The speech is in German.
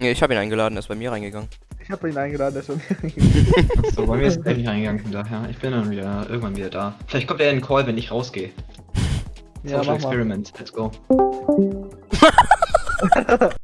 Ja, ich habe ihn eingeladen, er ist bei mir reingegangen. Ich habe ihn eingeladen, er ist bei mir reingegangen. Achso, bei mir ist er nicht reingegangen, von daher. Ich bin dann wieder irgendwann wieder da. Vielleicht kommt er in den Call, wenn ich rausgehe. Ja, Social mal. Experiment, let's go.